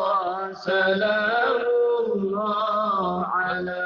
الله سلام الله على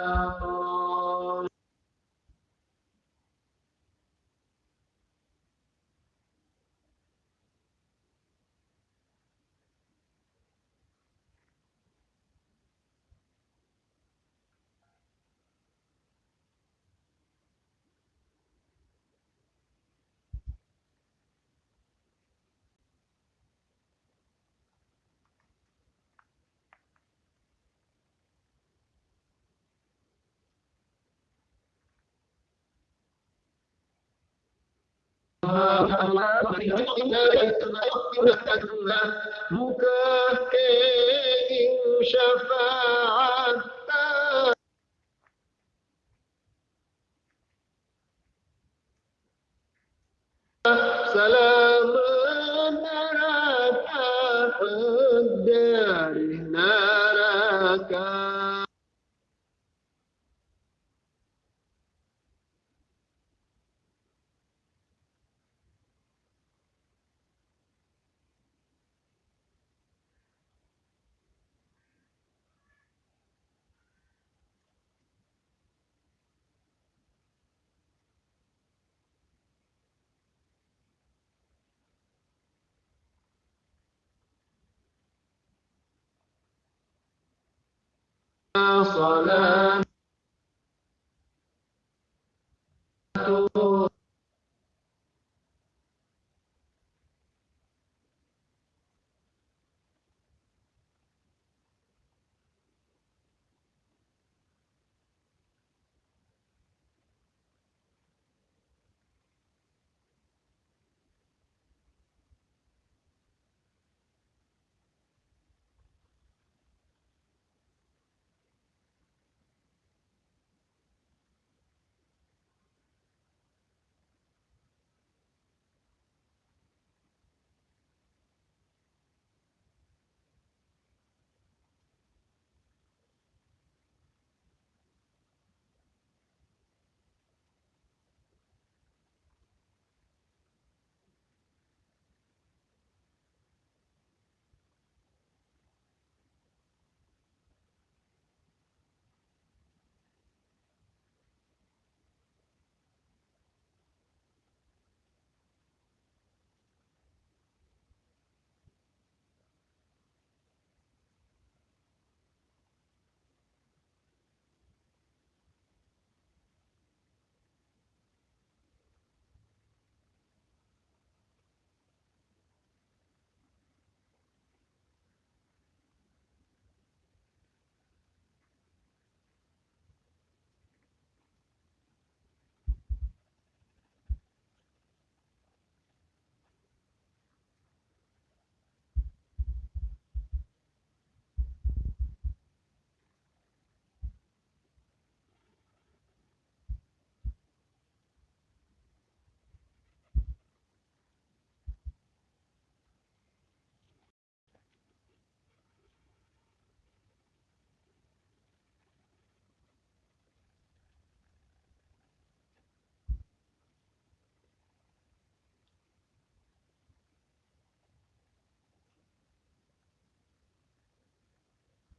muka ke syafaat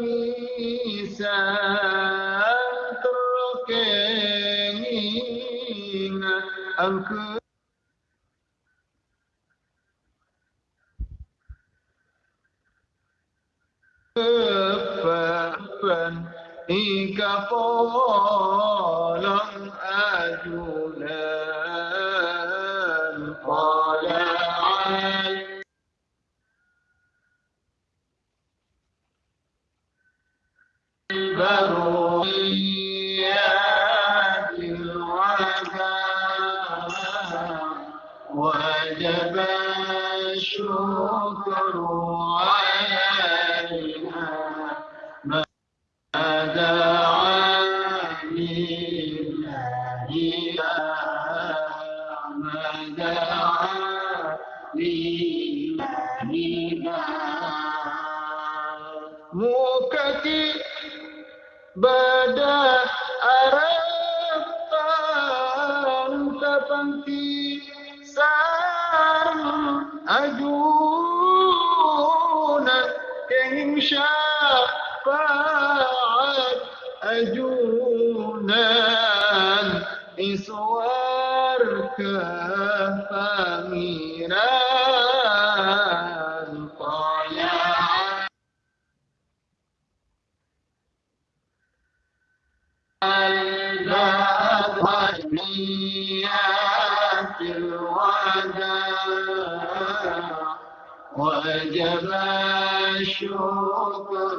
misan terkening angku kepan ika polong ajulah وجب الشكر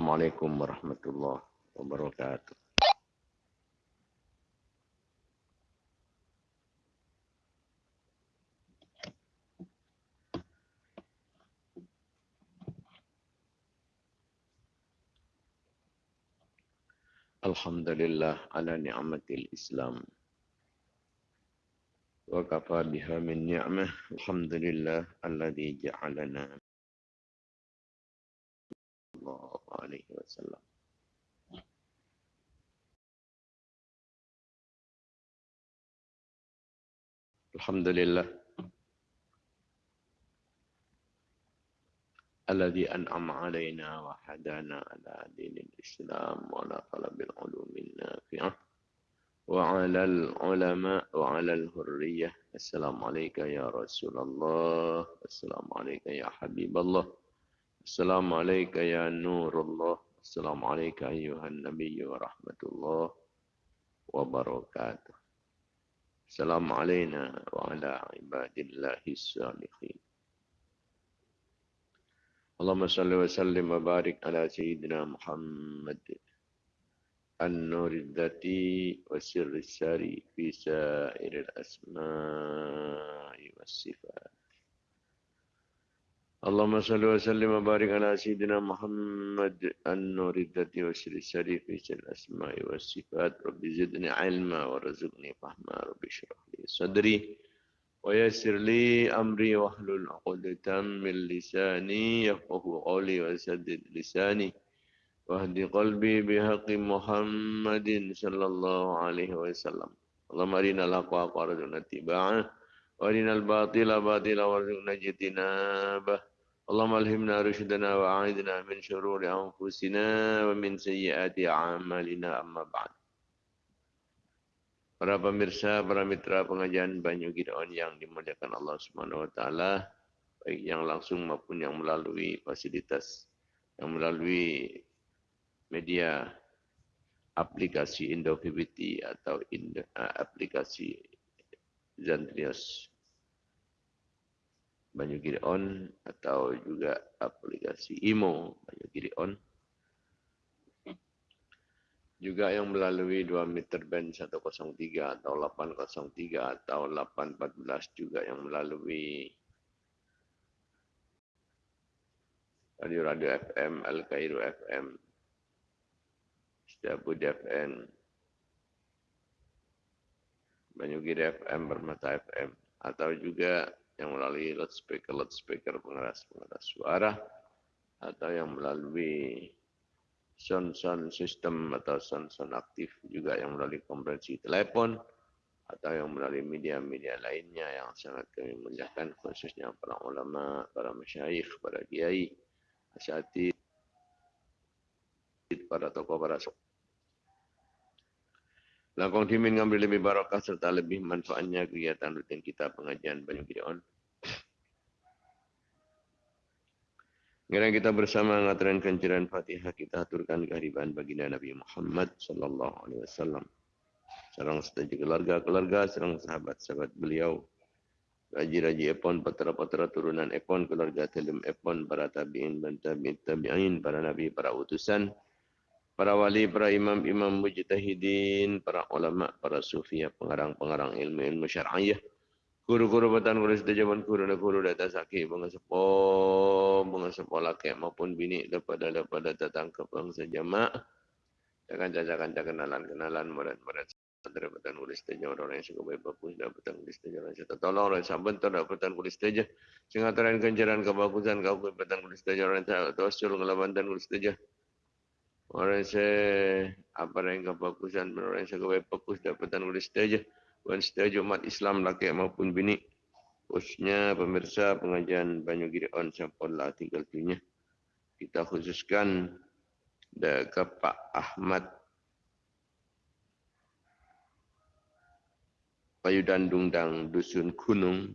Assalamualaikum warahmatullahi wabarakatuh. Alhamdulillah ala ni'matil Islam. Wa kafa biha min ni'mah. Alhamdulillah alladhi ja'alana Allah alaihi wasallam. Alhamdulillah الذي أنعم علينا وحدانا على دين الإسلام وعلى طلب العلوم النافعة وعلى العلماء وعلى الهرية السلام عليك يا رسول الله. السلام عليك يا حبيب الله. السلام عليك يا نور الله السلام عليك أيها النبي ورحمة الله وبركاته السلام علينا وعلى عباد الله الصالحين اللهم صل وسلم وبارك على سيدنا محمد النور الذاتي والسر الساري في سائر الأسماء والصفات اللهم صل وسلم وبارك على سيدنا محمد النور الذاتي والسر الساري في سائر الأسماء والصفات رب زدني علما ورزقني فهما رب اشرح لي صدري ويسر لي أمري واحلل عقدة من لساني يفقه قولي وسدد لساني واهد قلبي بحق محمد صلى الله عليه وسلم اللهم أرنا الحق حقا وارزقنا اتباعه وأرنا الباطل باطلا وارزقنا اجتنابه اللهم ألهمنا رشدنا وأعذنا من شرور أنفسنا ومن سيئات أعمالنا أما بعد Para pemirsa, para mitra pengajian Banyu Gideon yang dimuliakan Allah Subhanahu wa taala, baik yang langsung maupun yang melalui fasilitas yang melalui media aplikasi Indo PBT atau Indo, uh, aplikasi Zantrios Banyu Gideon atau juga aplikasi Imo Banyu Gideon juga yang melalui 2 meter band 103 atau 803 atau 814 juga yang melalui radio-radio FM, Al Cairo FM, Setiabud FM, Banyugiri FM, Bermata FM atau juga yang melalui loudspeaker loudspeaker pengeras pengeras suara atau yang melalui sound-sound sistem atau sound-sound aktif juga yang melalui konferensi telepon atau yang melalui media-media lainnya yang sangat kami muliakan khususnya para ulama, para masyayikh, para kiai, asyatid, para tokoh, para sok. Langkong dimin ngambil lebih barakah serta lebih manfaatnya kegiatan rutin kita pengajian Banyu Gideon. Sekarang kita bersama ngaturan kenciran Fatihah kita aturkan kehadiran baginda Nabi Muhammad sallallahu alaihi wasallam. Serang setuju keluarga-keluarga, serang sahabat-sahabat beliau. Raji-raji Epon, patera-patera turunan Epon, keluarga Telem Epon, para tabi'in, dan tabi'in, para nabi, para utusan, para wali, para imam-imam mujtahidin, para ulama, para sufiya, pengarang-pengarang ilmu-ilmu syar'iyah, Guru-guru batan guru sedajaman guru dan guru data sakit bunga sepo bunga sepo laki maupun bini daripada daripada datang ke bangsa jamaah. Jangan jajakan kenalan kenalan murid-murid antara batan guru sedaja orang yang suka baik bagus dan batan guru sedaja orang yang tolong orang yang bentar dan batan guru sedaja. Sehingga terang kebagusan kau batan guru sedaja orang yang tawasul ngelawan batan guru sedaja. Orang yang apa yang kebagusan orang yang suka baik bagus dan batan guru dan setiap umat Islam laki maupun bini khususnya pemirsa pengajian Banyu Gideon Sampurlah tinggal dunia kita khususkan ke Pak Ahmad Payudan Dungdang Dusun Gunung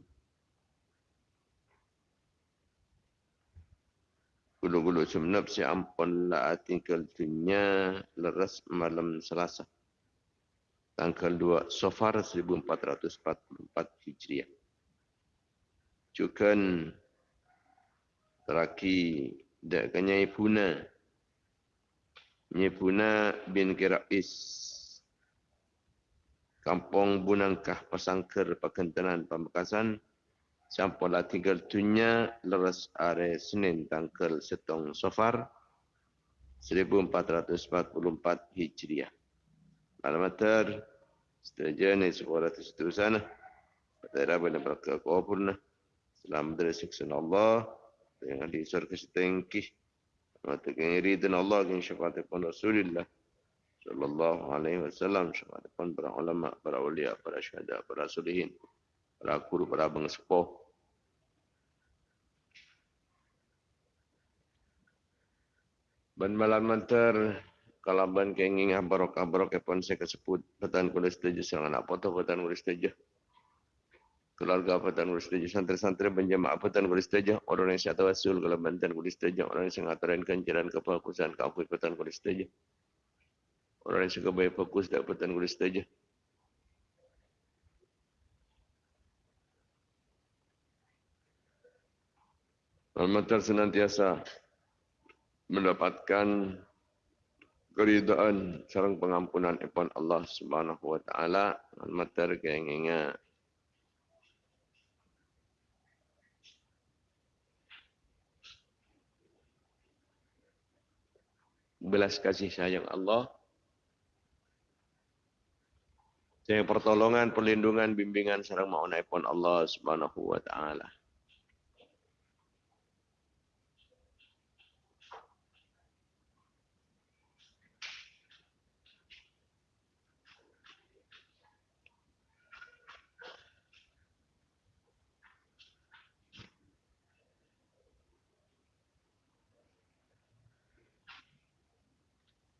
Gulu-gulu semenap si ampun lah tinggal dunia leras malam selasa tanggal 2 Safar 1444 Hijriah. Juga teraki dak kanyai puna. Nye puna bin Kirais. Kampung Bunangkah Pasangker Pakentenan Pamekasan. Sampailah tinggal dunia leras are Senin tanggal setong Safar 1444 Hijriah. Alamatar seterusnya sekolah seterusnya pada pada berkat kuburna selamat dari siksa Allah yang di surga setengki mata kiri dan Allah yang syafaat pun Rasulullah sallallahu alaihi wasallam. Syafaat pun para ulama para ulia para syuhada para solihin para guru para bangsa Ban malam mantar kalaban kenging barok barok epon saya kesebut petan kulis tujuh sang anak foto petan kulis tujuh keluarga petan kulis tujuh santri-santri penjamaah petan kulis tujuh orang yang syata wasul kalau bantan kulis tujuh orang yang sengataran kenjaran kefokusan kafu petan kulis tujuh orang yang suka baik fokus dak petan kulis tujuh Almatar senantiasa mendapatkan keridaan sarang pengampunan ipon Allah Subhanahu wa taala. Matar kenginga belas kasih sayang Allah. Saya pertolongan, perlindungan, bimbingan sarang mauna ipon Allah Subhanahu wa taala.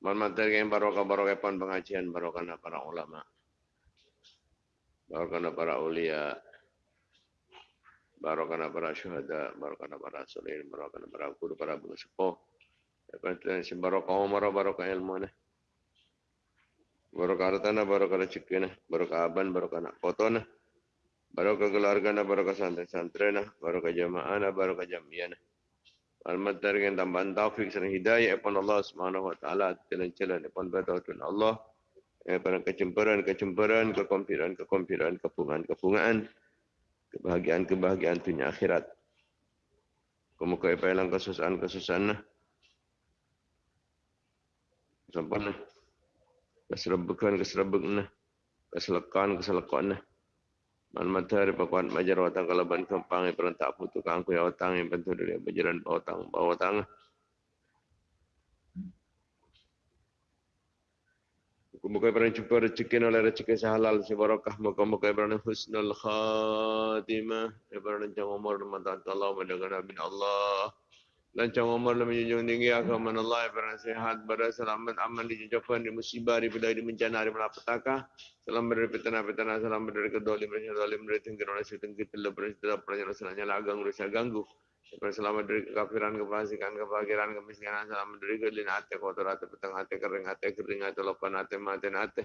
Mohon yang barokah barokah pun pengajian barokah para ulama. Barokah para ulia. Barokah para syuhada, barokah para solihin, barokah para guru, para guru sepuh. Lepas itu barokah umar, barokah ilmu. Barokah hartana, barokah rezeki, barokah aban, barokah nak foto. Barokah keluarga, barokah santri-santri, barokah jamaah, barokah jamiah. Al-Madar dengan tambahan taufik dan hidayah kepada Allah Subhanahu wa taala jalan-jalan kepada Tuhan Allah pada kecemburuan-kecemburuan, kekompiran-kekompiran, kepungan-kepungan, kebahagiaan-kebahagiaan dunia akhirat. Kemuka apa yang kesusahan-kesusahan lah. Sampai lah. Keserabukan, keserabukan lah. Keselekan lah. Man matahari pakuan majar watang kalau ban kempang yang perantak putu kangku ya watang yang bentu dari majaran bawa watang bawa. Muka-muka jumpa rezeki oleh rezeki sehalal si barakah. Muka-muka yang husnul khatimah. Ibaran pernah jangan umur mata tahan Allah. Mendengar Nabi Allah. Lancang umur lebih menjunjung tinggi agama Allah Ibrahim sehat pada selamat aman di jejauhan di musibah di bedai di bencana di malapetaka. Salam dari petana petana salam dari kedolim dari kedolim dari tinggi oleh setinggi telah bersedia pernah rasanya lagang rusak ganggu. Selamat dari kekafiran, kefasikan, kefakiran, kemiskinan. Selamat dari kelin hati, kotor hati, petang hati, kering hati, kering hati, lopan hati, mati hati.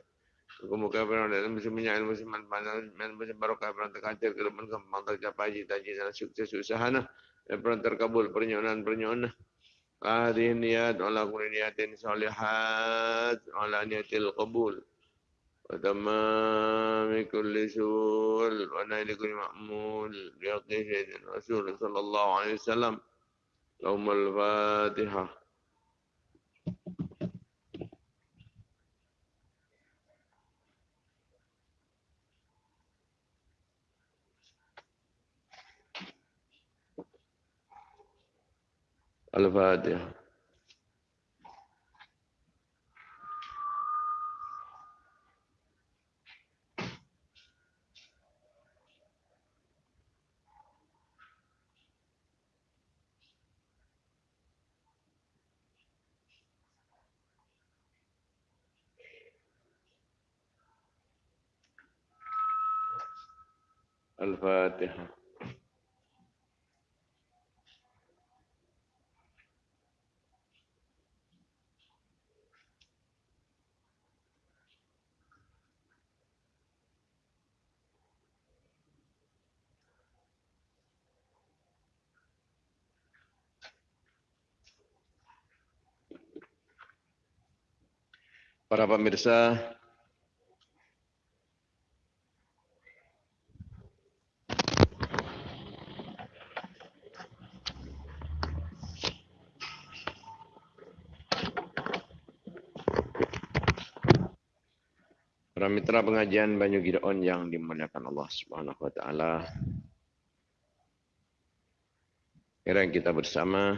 Kemuka beran dan musim minyak musim panas dan musim barokah beran terkancir ke depan kembang tercapai cita-cita sana sukses usahana dan pernah terkabul pernyonaan-pernyonaan. Hadih niat ala kuni niatin salihat ala niatil qabul. Wa tamami kulli su'ul wa naili kuni ma'mul biaqihin rasul sallallahu alaihi wasallam. Laumal Fatiha. Thank. الفاتحة الفاتحة Para pemirsa Para mitra pengajian Banyu Gideon yang dimuliakan Allah Subhanahu wa taala. Kira kita bersama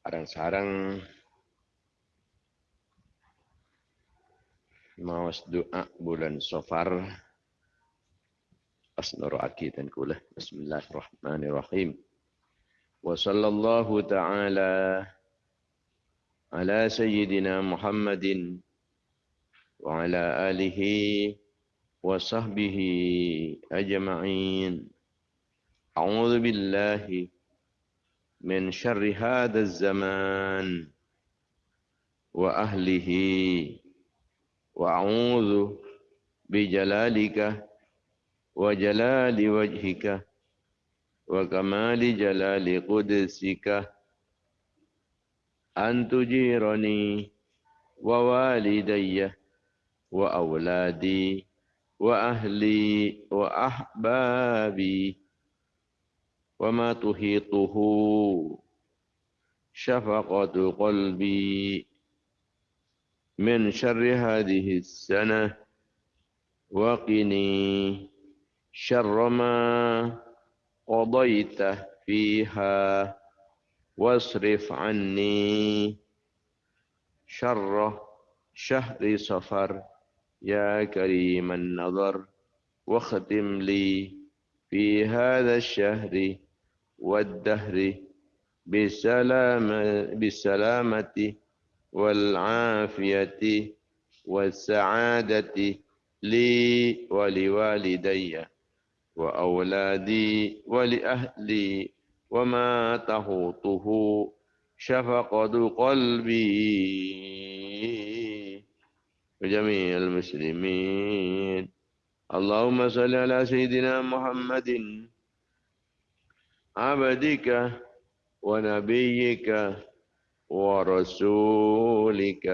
sarang-sarang mawas doa bulan Safar asnuru akidan kula bismillahirrahmanirrahim wa sallallahu ta'ala ala sayyidina Muhammadin وعلى آله وصحبه أجمعين أعوذ بالله من شر هذا الزمان وأهله وأعوذ بجلالك وجلال وجهك وكمال جلال قدسك أن تجيرني ووالدي وأولادي وأهلي وأحبابي وما تحيطه شفقة قلبي من شر هذه السنة وقني شر ما قضيت فيها واصرف عني شر شهر صفر. يا كريم النظر واختم لي في هذا الشهر والدهر بالسلامة, بالسلامة والعافية والسعادة لي ولوالدي وأولادي ولأهلي وما تهوطه شفقة قلبي. وجميع المسلمين. اللهم صل على سيدنا محمد عبدك ونبيك ورسولك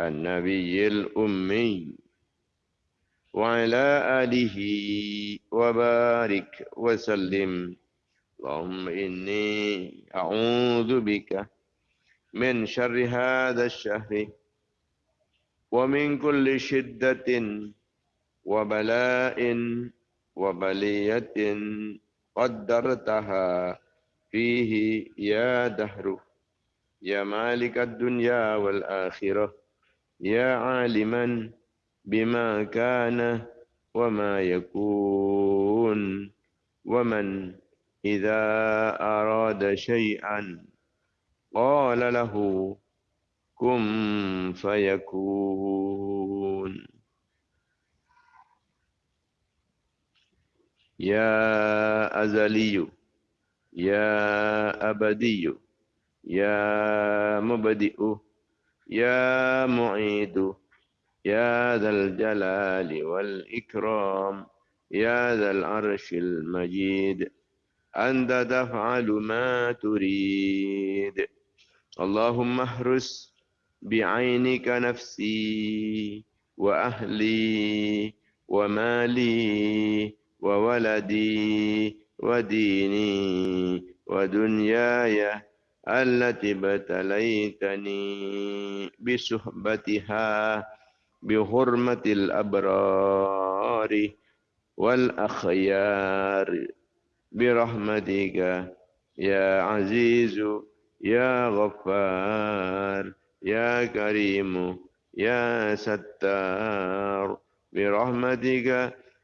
النبي الأمي وعلى آله وبارك وسلم. اللهم إني أعوذ بك من شر هذا الشهر ومن كل شدة وبلاء وبلية قدرتها فيه يا دهر. يا مالك الدنيا والآخرة يا عالما بما كان وما يكون ومن إذا أراد شيئا قال له كن فيكون. يا أزلي يا أبدي يا مبدئ يا معيد يا ذا الجلال والإكرام يا ذا العرش المجيد أنت تفعل ما تريد. اللهم احرس بعينك نفسي وأهلي ومالي وولدي وديني ودنياي التي ابتليتني بصحبتها بحرمة الأبرار والأخيار. برحمتك يا عزيز يا غفار يا كريم يا ستار. برحمتك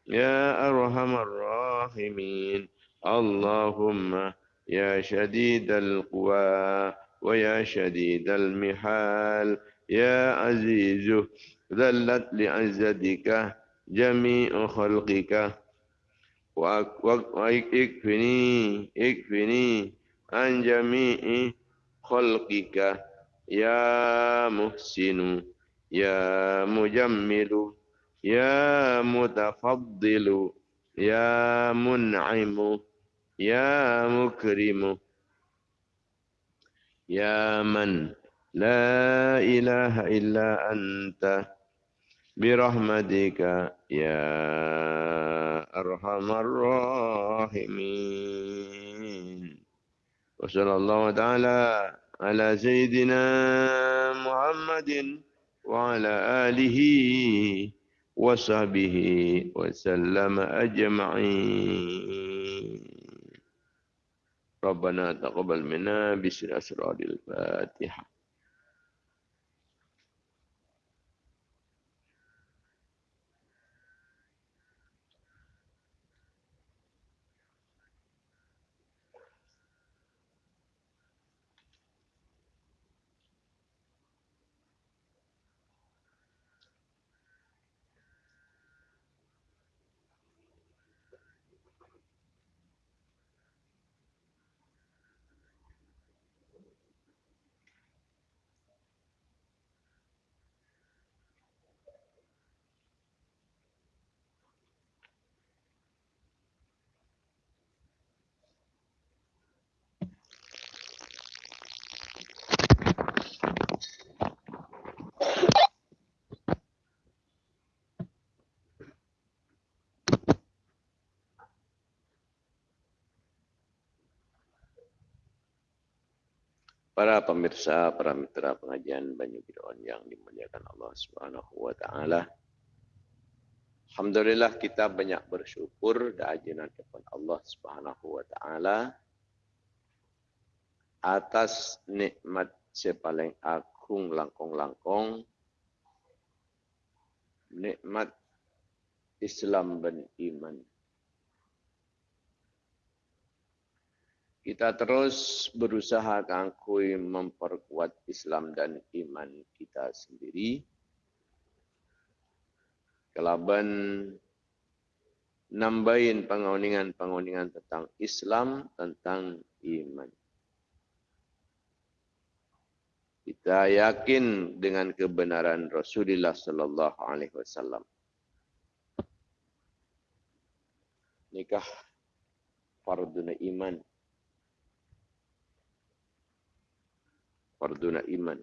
يا أرحم الراحمين. اللهم يا شديد القوى ويا شديد المحال يا عزيز ذلت لعزتك جميع خلقك. واكفني اكفني عن جميع خلقك يا محسن يا مجمل يا متفضل يا منعم. يا مكرم. يا من لا إله إلا أنت برحمتك يا أرحم الراحمين. وصلى الله تعالى على سيدنا محمد وعلى آله وصحبه وسلم أجمعين. ربنا تقبل منا بسر أسرار الفاتحة Para pemirsa, para mitra pengajian Banyu Bid'on yang dimuliakan Allah Subhanahu wa taala. Alhamdulillah kita banyak bersyukur dan ajinan kepada Allah Subhanahu wa taala atas nikmat sepaling agung langkong-langkong nikmat Islam dan iman. Kita terus berusaha kangkui memperkuat Islam dan iman kita sendiri. Kelaban nambahin pengoningan-pengoningan tentang Islam, tentang iman. Kita yakin dengan kebenaran Rasulullah sallallahu alaihi wasallam. Nikah fardhu iman farduna iman.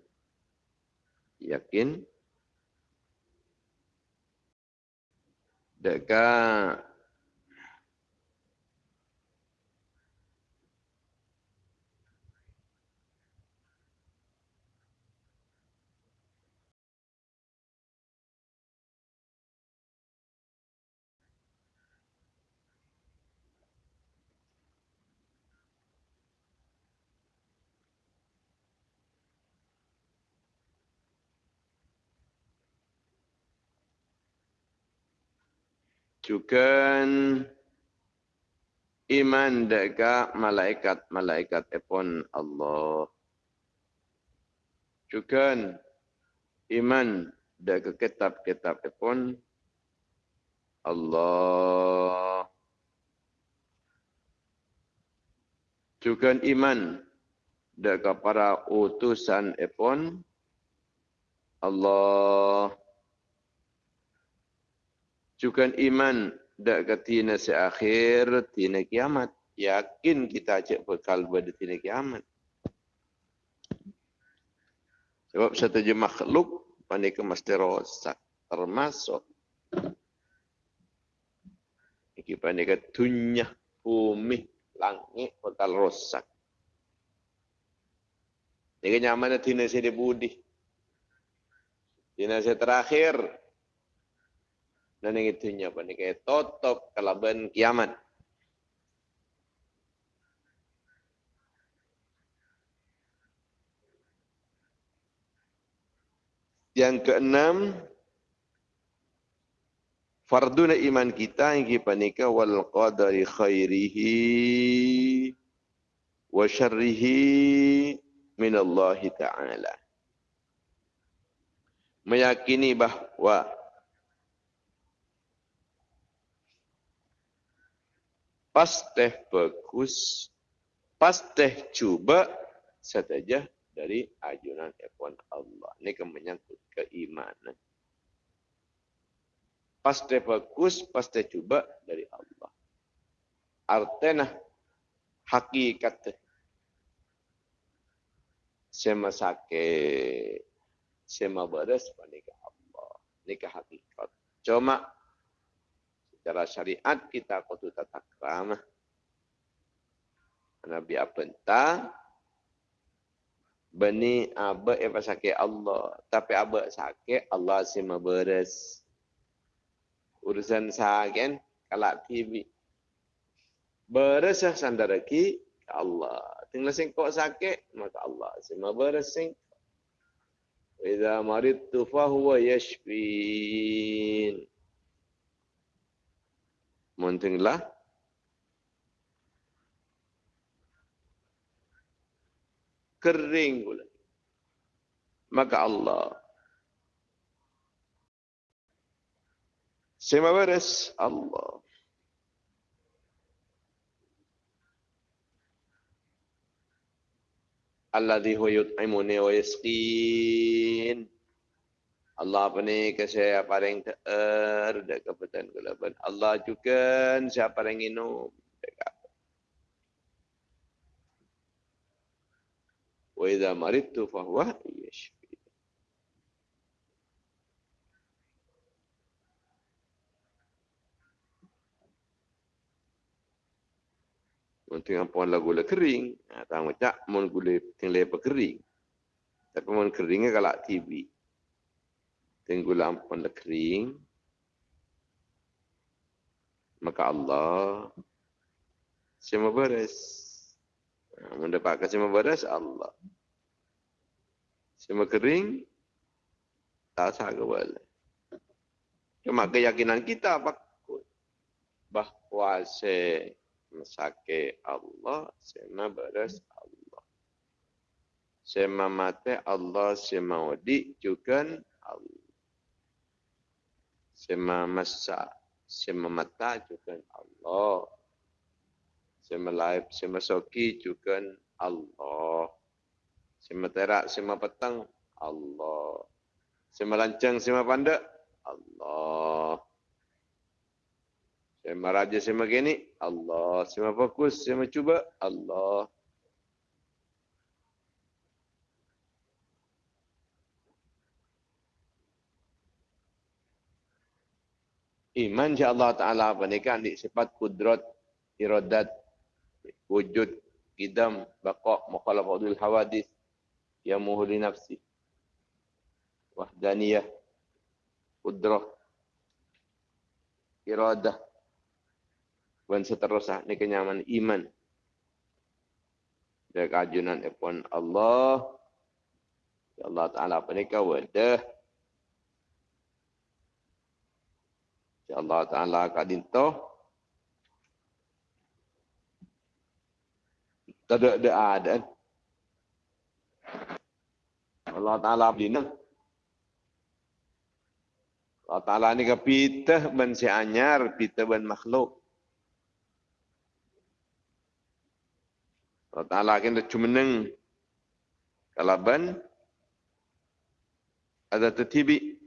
Yakin? Dekat juga iman deka malaikat-malaikat epon Allah. Juga iman deka kitab-kitab epon Allah. Juga iman deka para utusan epon Allah. Juga iman dak ke tina seakhir tina kiamat. Yakin kita cek bekal pada tina kiamat. Sebab satu je makhluk pandai ke mesti rosak. Termasuk. Iki pandai ke tunyah bumi langit bekal rosak. Ini nyaman tina saya budi. Tina saya terakhir dan yang itu apa ni kayak tutup kelaban kiamat. Yang keenam, farduna iman kita yang kita nikah wal qadari khairihi wa syarrihi min Allah Ta'ala. Meyakini bahawa pasti bagus, pasti cuba saja dari ajunan ekon Allah. Ini kan menyangkut keimanan. Pasti bagus, pasti cuba dari Allah. Artinya hakikat sema sakit, sema beres panika Allah. Ini hakikat. Cuma secara syariat kita kudu tata krama. Nabi apa entah. Bani aba apa sakit Allah. Tapi aba sakit Allah si beres urusan sakit kalau TV beres lah sandara ki Allah. Tinggal sing kok sakit maka Allah si beres sing Idza maridtu fa huwa yashfin Muntinglah. Kering pula. Maka Allah. Sema Allah. Alladhi huwa yut'imuni wa yasqin. Allah apa ni ke saya paling ter dek kebetulan kelaban. Allah juga yang minum dek apa. Wa idza maridtu fa huwa yashfi. Untuk apa lagu le kering, tak macam mon gule tinggal apa kering. Tapi mon keringnya kalau TV, tunggu lampu dah kering, maka Allah semua beres. Ha, mendapatkan semua beres Allah. Semua kering, tak sah boleh. Cuma keyakinan kita bahawa se sakit Allah, semua beres Allah. Semua mati Allah, semua wadi juga Allah. Sema masa, sema mata juga Allah. Sema laib, sema soki juga Allah. Sema terak, sema petang Allah. Sema lancang, sema pandak Allah. Sema raja, sema gini Allah. Sema fokus, sema cuba Allah. Iman insya Allah Ta'ala pernikahan di sifat kudrat, iradat, wujud, idam, baqa, mukhalafadul hawadis, yang muhuli nafsi, wahdaniyah, kudrah, iradah, dan seterusnya. Ini kenyaman iman. Dan keajunan ipun Allah. Ya Allah Ta'ala pernikahan wadah. Allah Ta'ala kat dintoh. Tak ada ada ada. Allah Ta'ala bina. Allah Ta'ala ni ke pitah ben si anyar, pitah ben makhluk. Allah Ta'ala kena cumeneng. Kalau ben, ada tertibi.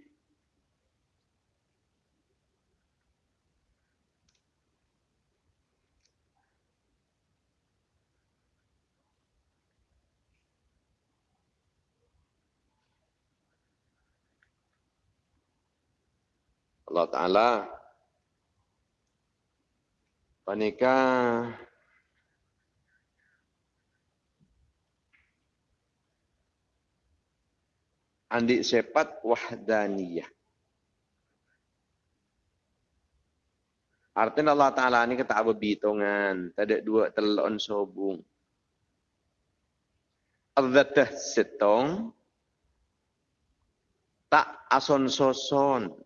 Allah Ta'ala Panika Andi sepat wahdaniyah Artinya Allah Ta'ala ni kata apa bitongan. Ada dua telon sobung. Al-Zatah setong. Tak ason soson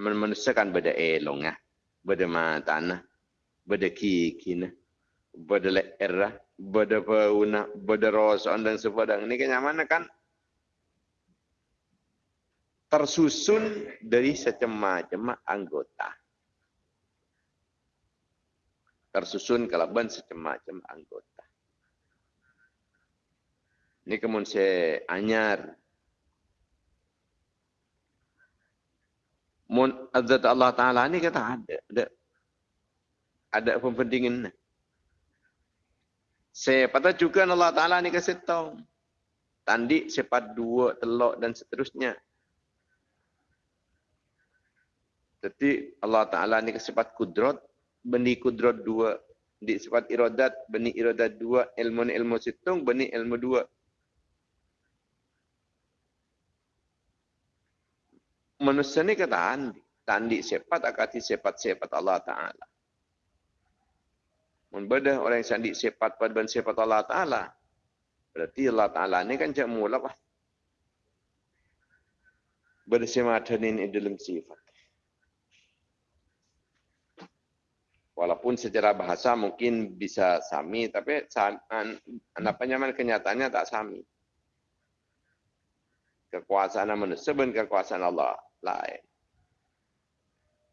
menusakan beda elong ah beda mata na beda kiki na beda leera beda pauna beda roson dan sebagainya. Ini kenyamanan kan tersusun dari secema-cema anggota. Tersusun kalaban secema-cema anggota. Ini kemudian saya anyar azat Allah Taala ni kata ada ada. Ada pempentingan saya pada juga Allah Taala ni kasih tahu. Tandi sepat dua telok dan seterusnya. Jadi Allah Taala ni sifat kudrat benih kudrat dua. Di sifat iradat benih iradat dua ilmu ilmu situng benih ilmu dua manusia ni kata andi. Tandi sepat akati sepat-sepat Allah Ta'ala. Membeda orang yang sandi sepat pada ben sepat Allah Ta'ala. Berarti Allah Ta'ala ni kan cak mula lah. Bersemadanin dalam sifat. Walaupun secara bahasa mungkin bisa sami, tapi apa nyaman kenyataannya tak sami. Kekuasaan manusia dan kekuasaan Allah lain.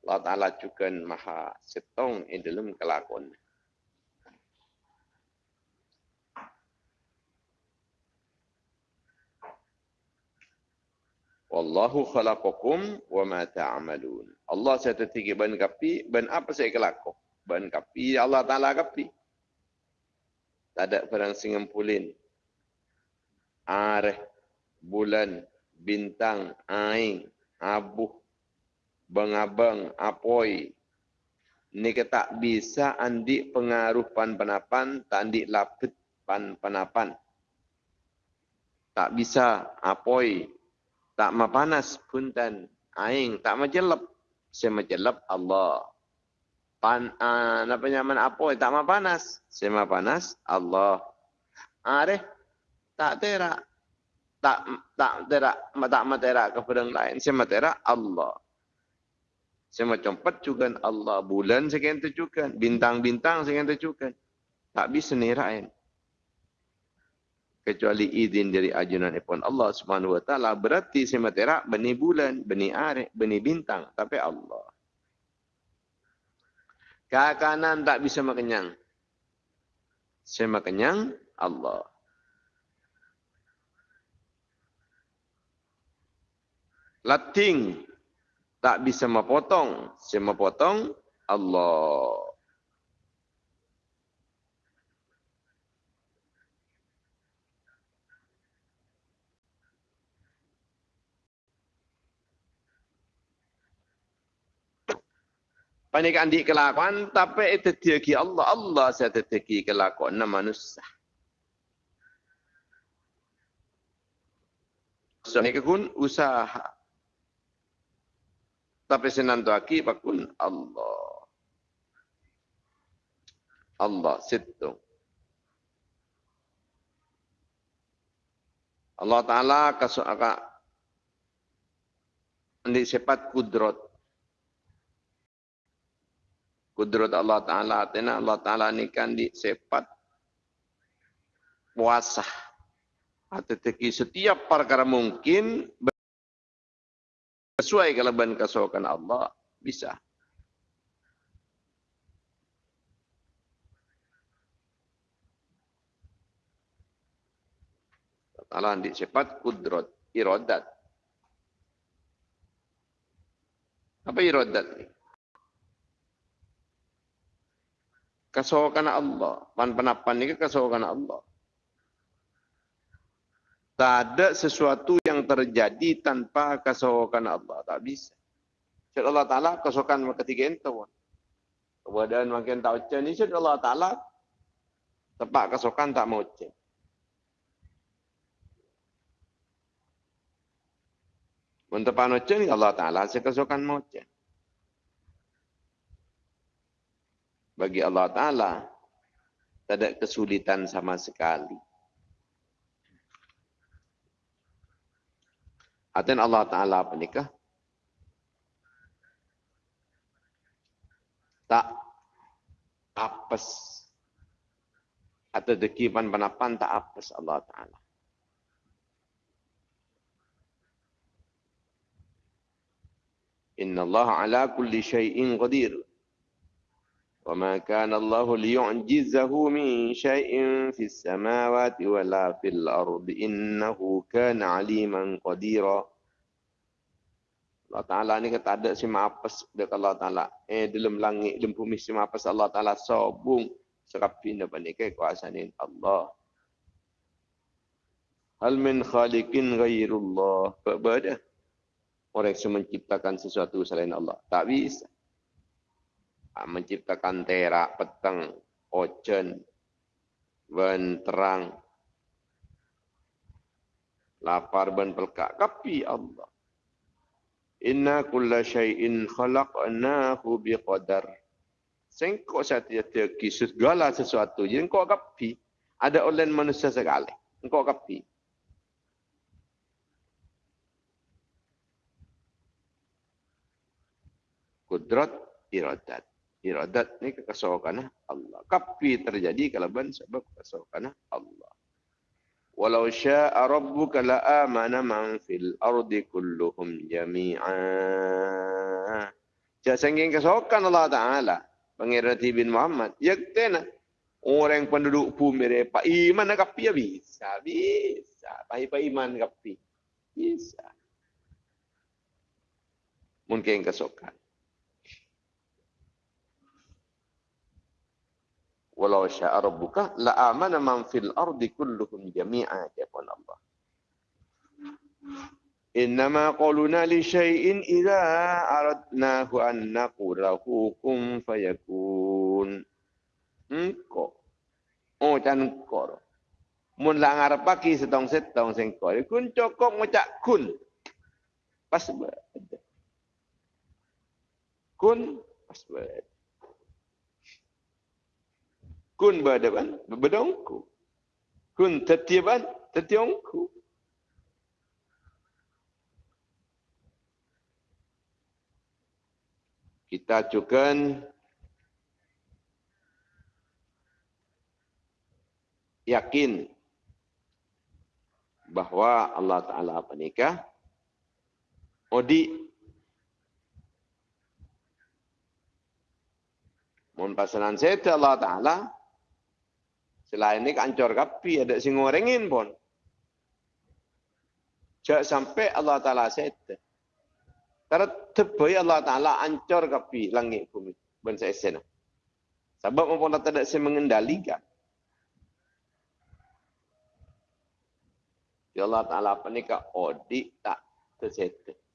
Allah Ta'ala juga maha setong di dalam kelakon. Wallahu khalaqakum wa ma ta'malun. Allah saya tertinggi ban kapi, ban apa saya kelakon? Ban kapi Allah Ta'ala kapi. Tak ada perang singempulin. Areh, bulan, bintang, aing, abuh, bang-abang, apoi. Ni tak bisa andi pengaruh pan panapan, tak andi lapet pan panapan. Tak bisa apoi, tak ma panas pun tan aing, tak ma jelap. Saya ma jelap Allah. Pan, uh, apa nyaman apoi, tak ma panas. Saya ma panas Allah. Are, tak terak tak tak terak tak materak kepada yang lain. Saya materak Allah. Saya macam juga Allah. Bulan sekian juga bintang-bintang sekian juga tak bisa nirain kecuali izin dari ajunan ipon Allah Subhanahu wa taala. Berarti saya materak beni bulan beni are beni bintang. Tapi Allah. Kanan tak bisa makenyang saya makenyang Allah Lating tak bisa memotong. Saya memotong Allah. Panik andi kelakuan tapi itu tiaki Allah. Allah saya tiaki kelakuan manusia. Ini kun usaha tapi senantu aki bakun Allah. Allah situ. Allah Ta'ala kasut agak ini sifat kudrat. kudrat Allah Ta'ala. Tena Allah Ta'ala ni kan di sepat puasa. Atau setiap perkara mungkin sesuai kelebihan kesokan Allah. Bisa. Allah di sepat kudrat iradat. Apa iradat ni? Kesokan Allah. Pan penapan ni ke kesokan Allah. Tak ada sesuatu yang terjadi tanpa kesokan Allah. Tak bisa. Syed Allah Ta'ala kesokan ketiga itu. Kemudian makin tak ucap ni Syed Allah Ta'ala tepat kesokan tak mau ucap. Untuk ni Allah Ta'ala sekesukan moce. Bagi Allah Ta'ala, tak ada kesulitan sama sekali. Artinya Allah Ta'ala apa nikah? Tak apes. Atau dekipan panapan tak apes Allah Ta'ala. Inna Allah ala kulli syai'in qadir. Kana Allah liyu'jizahu min syai'in fis samawati wa la fil ardi innahu kana aliman qadira. Allah Ta'ala ni kata ada si maafas dekat Allah Ta'ala. Eh dalam langit, dalam bumi si maafas Allah Ta'ala sobung. Serapi ni balik ke kuasa ni Allah. Hal min khaliqin ghairullah. Berada orang yang menciptakan sesuatu selain Allah. Tak bisa. Ha, menciptakan terak, petang, ben terang, lapar ben pelkak. Tapi Allah. Inna kulla syai'in khalaqnahu biqadar. Sengkok tiada kisah segala sesuatu. Jadi engkau kapi. Ada oleh manusia sekali. Engkau kapi. kudrat iradat. Iradat ni kekesokan Allah. Kapi terjadi kalau ben sebab kekesokan Allah. Walau sya'a rabbuka la amana man fil ardi kulluhum jami'a. Jadi sengking kesokan Allah Ta'ala. Pengirati bin Muhammad. Ya kena. Orang penduduk bumi Pak Iman kapi ya bisa. Bisa. Pak Iman kapi. Bisa. Mungkin kesokan. Walau syaa rabbuka la amana man fil ardi kulluhum jami'a ya Allah Innama qawluna li syai'in idza aradnahu an naqulahu kum fayakun. Engko. Oh can kor. Mun la ngarep pagi setong setong sing kor. Kun cokok ngucak kun. Pas Kun pas kun berdepan berdongku. Kun tetiaban tetiongku kita juga yakin. Bahawa Allah Ta'ala menikah Odi. Mun pasanan saya Allah Ta'ala Selain ini kancor kapi, ada sing ngorengin pun. Jak sampai Allah Ta'ala sete. Karena tebai Allah Ta'ala ancor kapi langit bumi. Bangsa esena. Sebab maupun tak ada yang mengendalikan. Ya Allah Ta'ala apa ni kak odi tak tersete.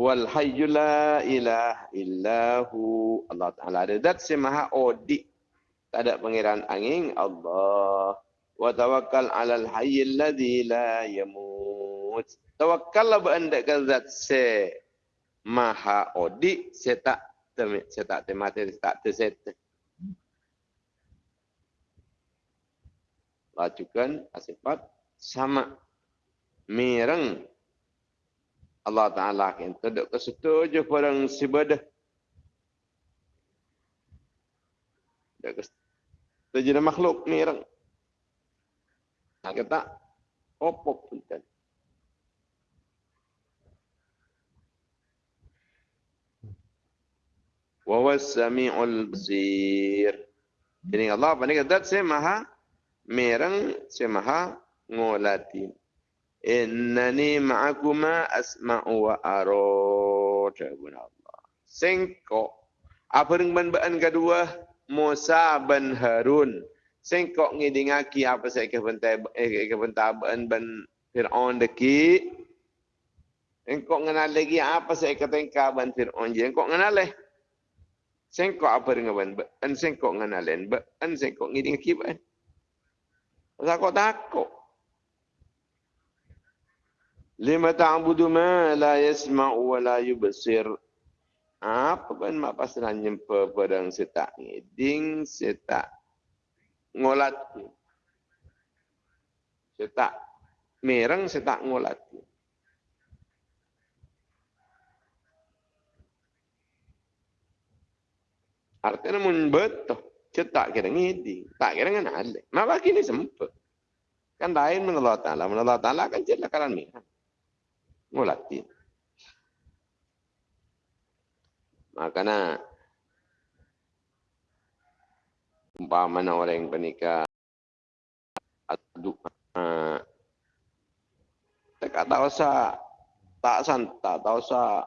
Wal hayyu la ilaha illahu. Allah Taala ada zat si maha odi tak ada pangeran angin. Allah. Wa tawakkal alal hayyil ladzi la yamut. Tawakkal ba anda ke zat si maha odi se tak se tak temate tak terset lajukan sifat sama mireng Allah Ta'ala kan tidak kesetuju orang sibadah. Tidak kesetuju dengan makhluk ni orang. Nah, kata, opok pun kan. Wawas sami'ul basir. Jadi Allah apa ni kata, saya maha merang, saya maha ngolatin. Innani ma'akuma asma'u wa aro. Jawabun Allah. Sengkok. Apa ban kedua? Musa bin Harun. Sengkok ngidingaki apa saya kebentai ban ban Fir'aun deki. Engkau kenal lagi apa saya kata engkau ban Fir'aun je. Engkau kenal leh. Sengkok apa dengan ban ban sengkok kenal lain. Ban sengkok ngidingaki ban. Takut takut. Lima ta'budu ma la yasma'u wa la yubsir. Apa kan mak pasal nyempa pedang setak ngiding setak ngolat. Setak merang setak ngolat. Artinya mun betul cetak kira ngiding, tak kira ngana ale. Mak bagi ni sempat. Kan lain Allah Ta'ala. Allah Ta'ala kan cetak karan merang ngulatin. Makanya umpamanya orang yang pernikah aduk uh, tak tahu sa tak san tak tahu sa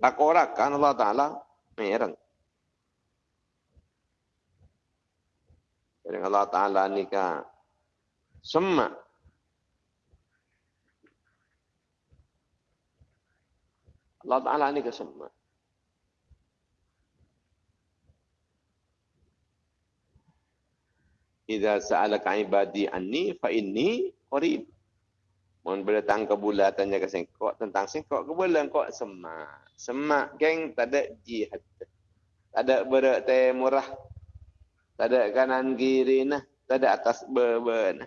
tak orang kan Allah Taala mereng. Jadi Allah Taala nikah semua Allah Ta'ala ni kesemua. Iza sa'alaka ibadi anni fa inni qarib. Mohon berdatang ke bulan tanya ke sengkok tentang sengkok ke bulan kok semak. Semak geng tak ada jihad. Tak ada berat murah. Tak ada kanan kiri nah. Tak ada atas beban.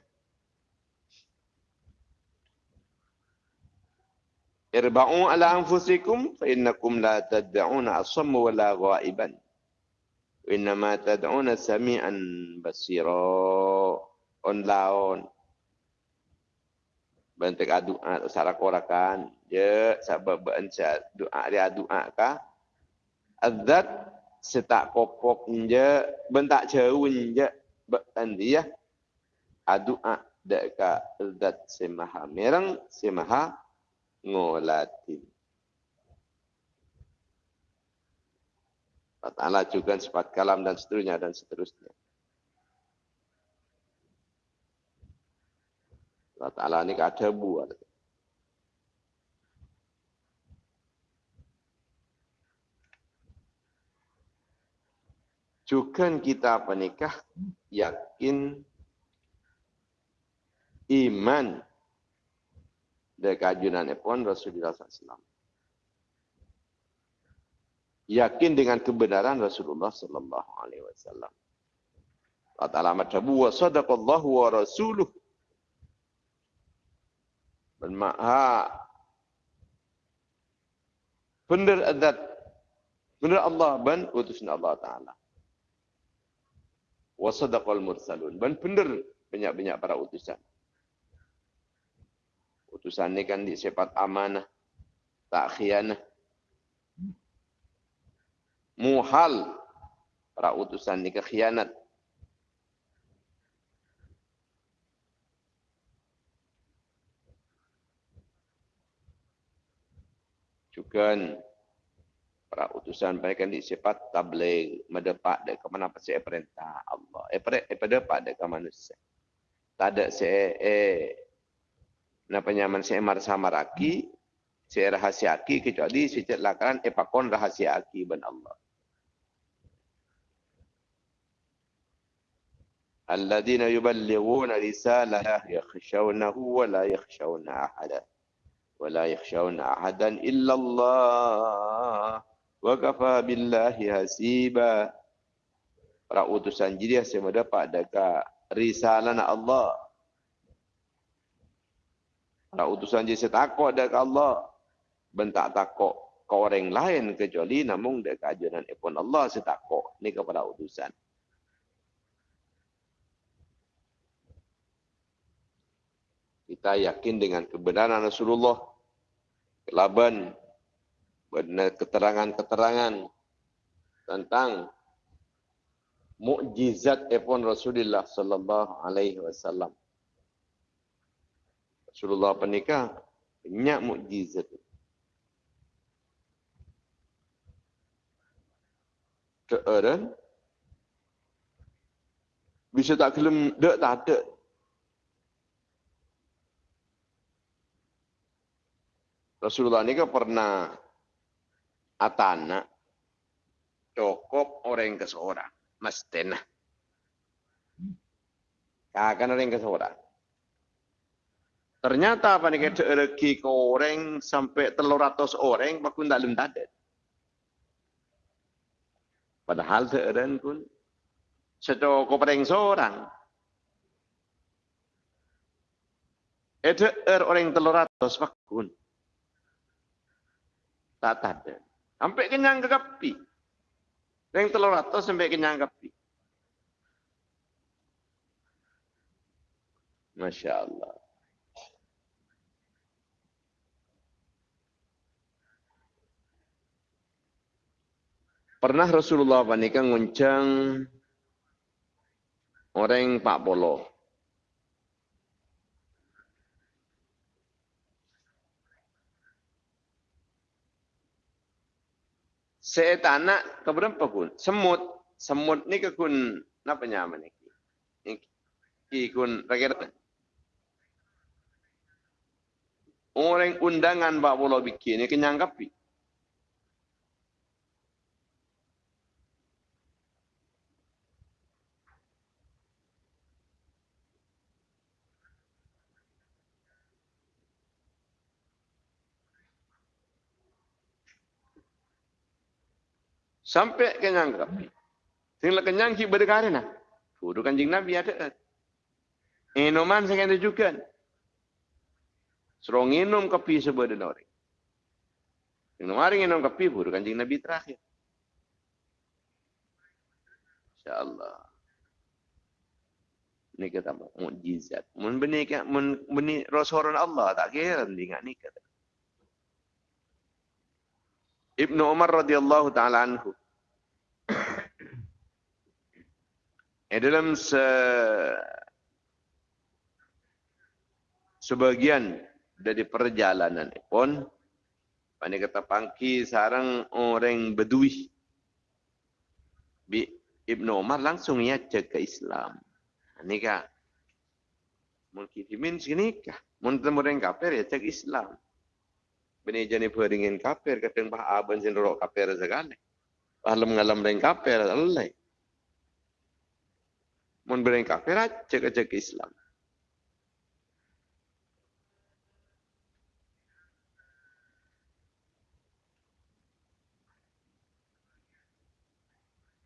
Irba'u ala anfusikum fa innakum la tad'una asamma wa la ghaiban. Wa innama tad'una sami'an basira. On laon. Bentuk doa salah korakan. Ya, sebab berenca doa dia doa ka. Adzat setak kopok je, bentak jauh je. Ben dia. Doa deka adzat semaha merang, semaha ngolatin. Allah juga sifat kalam dan seterusnya dan seterusnya. Allah Ta'ala ini ada buat. Juga kita penikah yakin iman dari kajunan pun Rasulullah SAW. Yakin dengan kebenaran Rasulullah Sallallahu Alaihi Wasallam. Allah Taala wa sadaqallahu wa rasuluh. Bermakna benar adat benar Allah ban utusan Allah Taala. Wa sadaqal mursalun ban benar banyak-banyak para utusan utusan ni kan disifat amanah, tak khianah. Muhal para utusan ni kekhianat. Juga para utusan mereka kan disifat tabligh mendepak dari ke mana pasti perintah Allah. Eh eh pada pada ke manusia. Tak ada se eh na penyaman saya marsa maraki saya rahasia aki kecuali saya lakaran epakon rahasia aki ban Allah الذين يبلغون رسالة يخشونه ولا يخشون أحدا ولا يخشون أحدا إلا الله وكفى بالله حسيبا para utusan jadi saya mendapat dekat risalah Allah Para utusan je saya takut dari Allah. bentak takok ke orang lain kecuali namun dekat ajaran ipun Allah setakok ni kepada utusan. Kita yakin dengan kebenaran Rasulullah kelaban benar keterangan-keterangan tentang mukjizat ipun Rasulullah sallallahu alaihi wasallam. Rasulullah penikah banyak mukjizat. Keeran bisa tak kelem dak tak ada. Rasulullah ni kan pernah atana cukup orang ke seorang. Mesti nah. Kakan orang ke seorang. Ternyata apa nih kita rezeki ke orang sampai telur ratus orang, bakun dalam tadat. Padahal seorang pun secukup orang seorang. Itu er orang telur ratus bakun. Tak ada. Sampai kenyang ke kapi. Yang telur ratus sampai kenyang kapi. Masya Allah. Pernah Rasulullah panika nguncang orang Pak Polo. Saya tanya ke berapa pun? Semut. Semut ni ke kun, apa nama ni? Ki kun, rakyat. Orang undangan Pak Polo bikin ni kenyang kapi. Sampai kenyang kapi. Tinggal kenyang ki berdekari nak. Kudu kanjing Nabi ada. Minuman saya kena juga. Suruh minum kopi sebuah orang. Minum hari minum kopi, kudu kanjing Nabi terakhir. InsyaAllah. Ini kata mukjizat. Mun beni mun beni Rasulullah Allah tak kira dengan ni kata. Ibnu Umar radhiyallahu taala anhu Eh, dalam se sebagian dari perjalanan pun Pani kata pangki sarang orang bedui. Bi Ibnu Umar langsung cek ke Islam. Ini kah? Mungkin dimin sini kah? Mungkin orang kafir ya cek Islam. Bini jani peringin kafir kadang bah aban sin rok kafir segala. Alam ngalam orang kafir Allah mun bereng kafir cek cek Islam.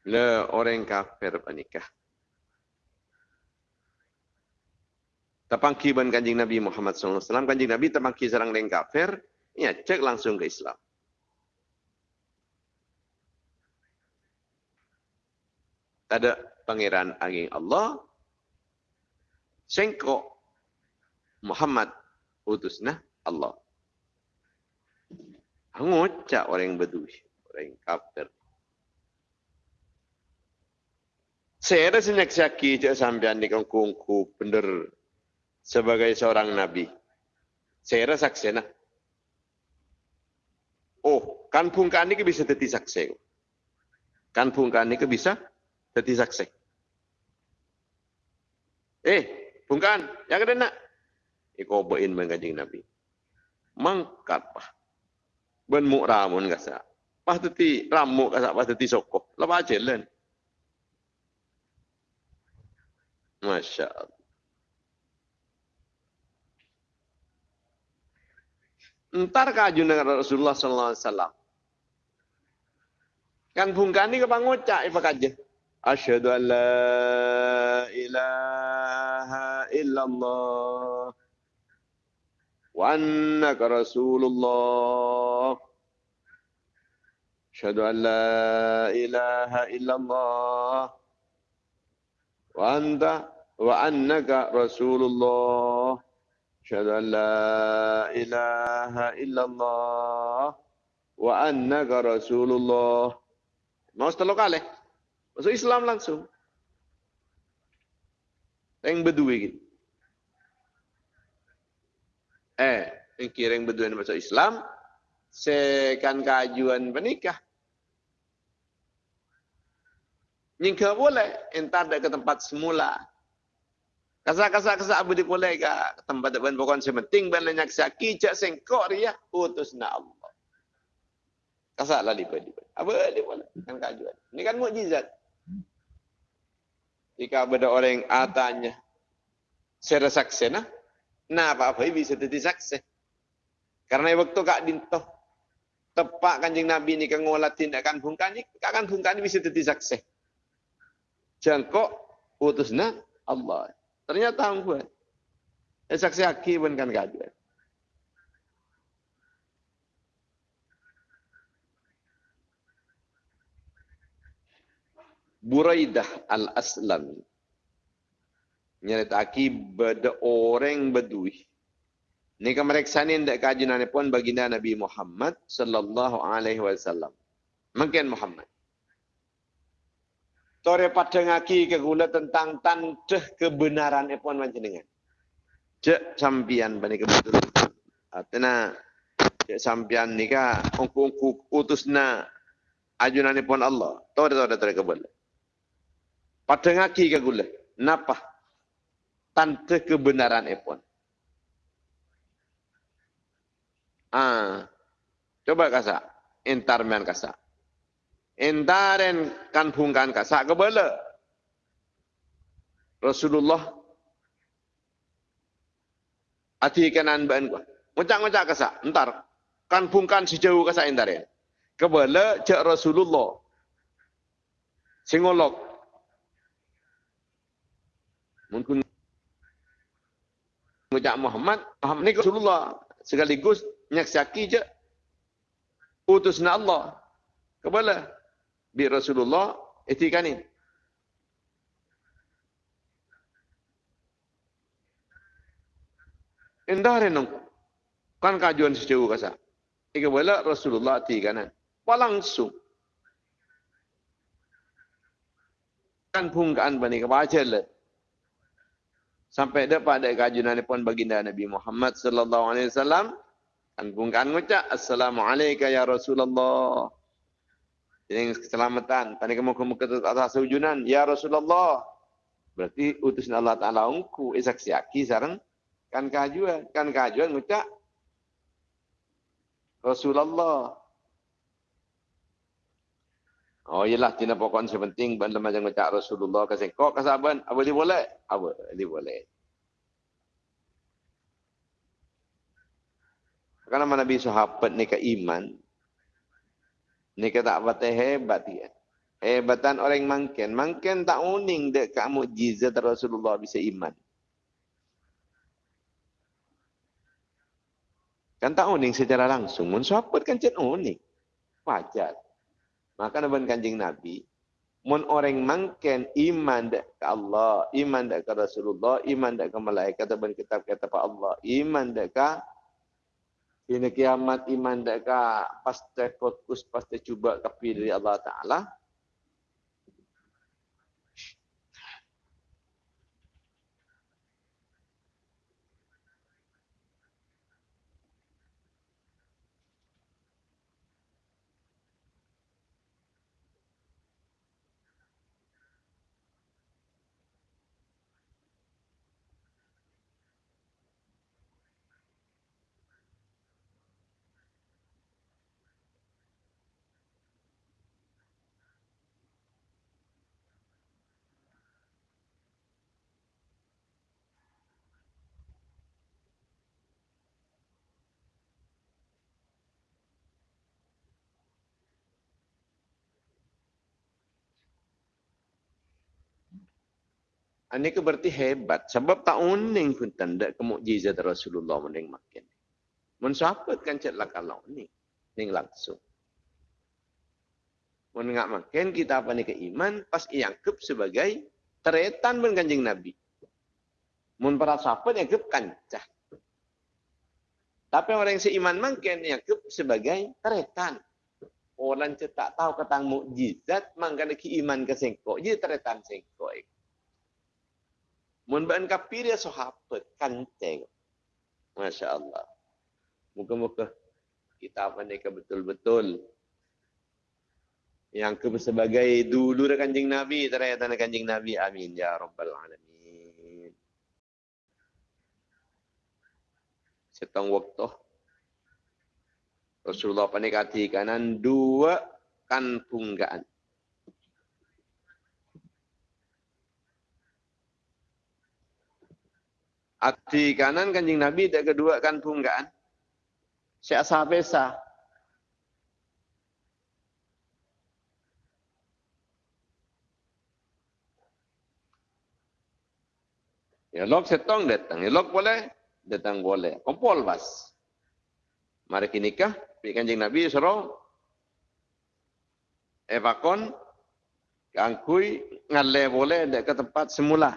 Le orang kafir panikah. Tapangki ban kanjing Nabi Muhammad SAW. Kanjing Nabi tapangki serang orang kafir. Ya, cek langsung ke Islam. Ada pangeran angin Allah sengkok Muhammad utusna Allah. Ngucap orang bedui orang kafir. Saya ada senyak syaki cak sampean di kongkungku bener sebagai seorang nabi. Saya ada saksi nah. Oh kan pungkan ini bisa jadi saksi? Kan pungkan ini bisa jadi saksi. Eh, bukan. Yang ada nak. Iko bain mengajing Nabi. Mangkat pah. Ben mu ramun kasa. Pah teti ramu kasa pah teti sokoh. Lepas jalan. Masya Allah. Entar kaju dengan Rasulullah sallallahu alaihi wasallam. Kan bungkani ke pangocak ipa kaje. أشهد أن لا إله إلا الله وأنك رسول الله. أشهد أن لا إله إلا الله وأنت وأنك رسول الله. أشهد أن لا إله إلا الله وأنك رسول الله. ما استلقى عليه Masuk Islam langsung Yang berdua gitu Eh, yang kira yang berdua masuk Islam sekan kajuan menikah. Nyingka boleh, entar dak ke tempat semula. Kasak-kasak kasak abu boleh ke tempat ban pokon sementing ban lenyak saki cak sengkok dia utus na Allah. Kasak lah di badi. Apa di boleh kan kajuan. Ini kan mukjizat. Jika ada orang yang atanya secara saksena, nah apa-apa bisa jadi sakse. Karena waktu kak dintoh tepak kanjeng Nabi ni kengolah tindakan bungkani, kan bungkani bisa jadi saksi. Jangkok utusna Allah. Ternyata buat. Eh, saksi haki pun kan gaduh. Buraidah al-Aslam. Nyerita aki beda orang bedui. Ini kemeriksa ini tidak kajian pun baginda Nabi Muhammad sallallahu alaihi wasallam. Mungkin Muhammad. Tore pada ngaki ke gula tentang tanteh kebenaran pun macam dengan. Cek sampian bani kebetulan. Artinya cek sampian ni ka ongku utusna ajunan pun Allah. Tore tore tore kebal. Pada ngaki ke gula. Napa? Tanteh kebenaran pun. Ah, coba kasa, entar men kasa. Entaren kan pungkan kasa kebala. Rasulullah ati kanan ban gua. Ngucak-ngucak kasa, entar kan pungkan sejauh kasa entaren. Kebala cek Rasulullah. Singolok. Mungkin ngucak Muhammad, Muhammad ni Rasulullah sekaligus nyaksaki je utusna Allah kepada bi Rasulullah itikani Indah renung kan kajuan sejauh kasa. Ika bala Rasulullah ti kanan. Langsung. Kan pungkaan bani kebaca le. Sampai dapat ada kajuan pun baginda Nabi Muhammad sallallahu alaihi wasallam Kan bungkaan ngucap Assalamualaikum ya Rasulullah. Ini keselamatan. Tadi kamu ke atas sujunan. Ya Rasulullah. Berarti utus Allah Ta'ala ungku. Isak siaki sarang. Kan kajuan. Kan kajuan ngucap. Rasulullah. Oh iyalah tina pokok sepenting ban lemah ngucap Rasulullah kasih kok kasaban apa dia boleh? Apa dia boleh? Karena mana Nabi sahabat ni ke iman. Ni ke tak batai hebat dia. Hebatan orang mangken. Mangken tak uning dek kamu mujizat Rasulullah bisa iman. Kan tak uning secara langsung. Mun sahabat kan cek uning. Wajar. Maka naban kanjing Nabi. Mun orang mangken iman dek ke Allah. Iman dek ke Rasulullah. Iman dek ke malaikat. Taban kitab kata Allah. Iman dek ke ini kiamat iman deka pasti fokus pasti cuba dari Allah Taala. Ini ke berarti hebat. Sebab tak uning pun tanda kemukjizat Rasulullah mending makin. Mensahabat kan celah kalau ni. Ni langsung. Mun ngak makan kita apa ni ke iman pas iangkep sebagai teretan ben kanjeng Nabi. Mun para sahabat iangkep kancah. Tapi orang yang seiman makan iangkep sebagai teretan. Orang cetak tahu ketang mukjizat mangkana ki iman ke sengkok je teretan sengkok. Mun ban kafir ya sahabat kanceng. Masya Allah. Muka-muka kita apa ni betul-betul yang ke sebagai dulu dah kanjing Nabi, ternyata kanjing Nabi. Amin ya rabbal alamin. Setong waktu Rasulullah panikati kanan dua kan punggaan. Ati kanan kanjing Nabi dan kedua kan punggaan. Syekh Sahabesa Ya lok setong datang. Ya lok boleh, datang boleh. Kumpul bas. Mari kita nikah. Pergi kanjeng Nabi suruh. Evakon. Kangkui. Ngale boleh ke tempat semula.